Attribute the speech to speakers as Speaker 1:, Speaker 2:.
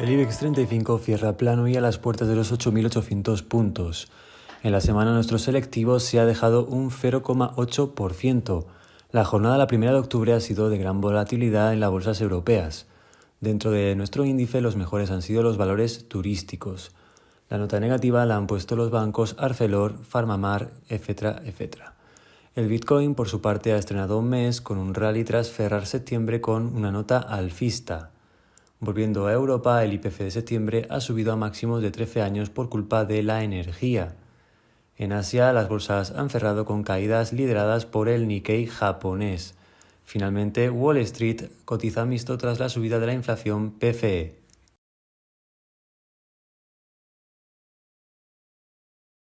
Speaker 1: El IBEX 35 cierra plano y a las puertas de los 8.800 puntos. En la semana nuestro selectivo se ha dejado un 0,8%. La jornada la primera de octubre ha sido de gran volatilidad en las bolsas europeas. Dentro de nuestro índice los mejores han sido los valores turísticos. La nota negativa la han puesto los bancos Arcelor, Farmamar, etcétera, etcétera. El Bitcoin, por su parte, ha estrenado un mes con un rally tras cerrar septiembre con una nota alfista. Volviendo a Europa, el IPC de septiembre ha subido a máximos de 13 años por culpa de la energía. En Asia, las bolsas han cerrado con caídas lideradas por el Nikkei japonés. Finalmente, Wall Street cotiza mixto tras la subida de la inflación PCE.